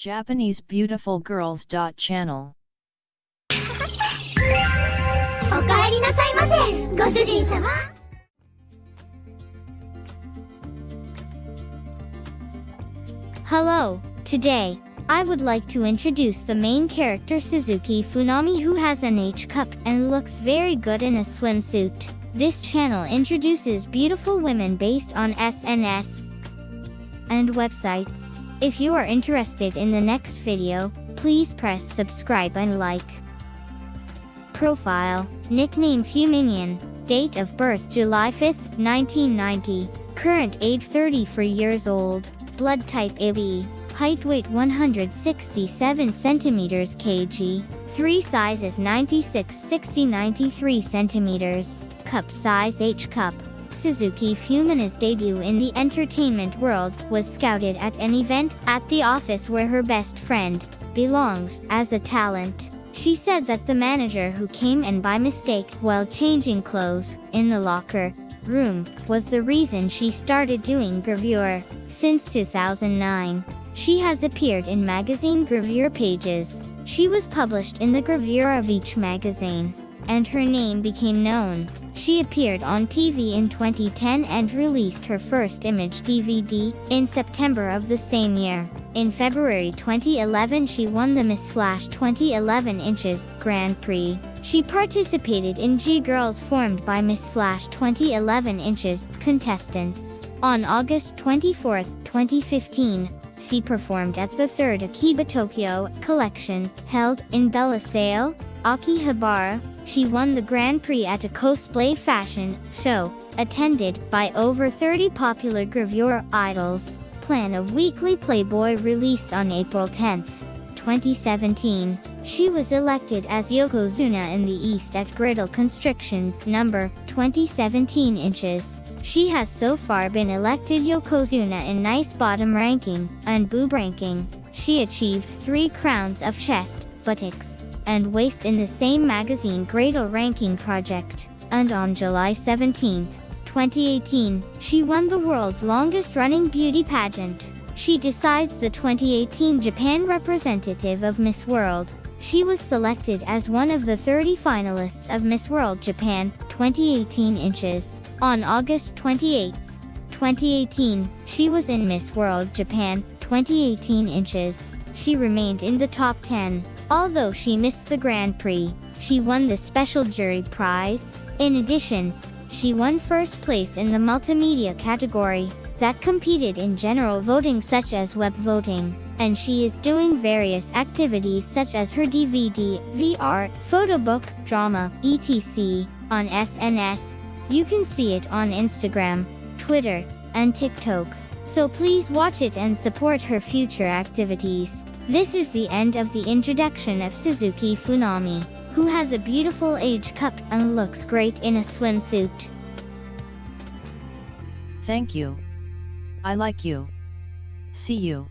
Japanese Beautiful Girls. Channel Hello, today, I would like to introduce the main character Suzuki Fumina who has an H cup and looks very good in a swimsuit. This channel introduces beautiful women based on SNS and websites. If you are interested in the next video, please press subscribe and like. Profile, nickname Fuminian, date of birth July 5, 1990, current age 34 years old, blood type AB, height weight 167 centimeters kg, 3 sizes 96 60 93 centimeters, cup size H cup. Suzuki Fumina's debut in the entertainment world was scouted at an event at the office where her best friend belongs as a talent. She said that the manager who came in by mistake while changing clothes in the locker room was the reason she started doing gravure. Since 2009, she has appeared in magazine gravure pages. She was published in the gravure of each magazine, and her name became known. She appeared on TV in 2010 and released her first image DVD in September of the same year. In February 2011 she won the Miss Flash 2011 Inches Grand Prix. She participated in G-Girls formed by Miss Flash 2011 Inches contestants. On August 24, 2015, she performed at the third Akiba Tokyo collection held in Belle Salle, Akihabara. She won the Grand Prix at a cosplay fashion show, attended by over 30 popular gravure idols. Plan a weekly Playboy released on April 10, 2017. She was elected as Yokozuna in the East at Griddle Constriction, number 2017 inches. She has so far been elected Yokozuna in Nice Bottom ranking and Boob ranking. She achieved three crowns of chest, buttocks, and waist in the same magazine Gradle Ranking Project. And on July 17, 2018, she won the world's longest running beauty pageant. She decides the 2018 Japan representative of Miss World. She was selected as one of the 30 finalists of Miss World Japan 2018 inches. On August 28, 2018, she was in Miss World Japan 2018 inches. She remained in the top 10. Although she missed the Grand Prix, she won the special jury prize. In addition, she won first place in the multimedia category that competed in general voting such as web voting, and she is doing various activities such as her DVD, VR, photo book, drama, etc. on SNS. You can see it on Instagram, Twitter, and TikTok. So please watch it and support her future activities. This is the end of the introduction of Suzuki Fumina, who has a beautiful age cup and looks great in a swimsuit. Thank you. I like you. See you.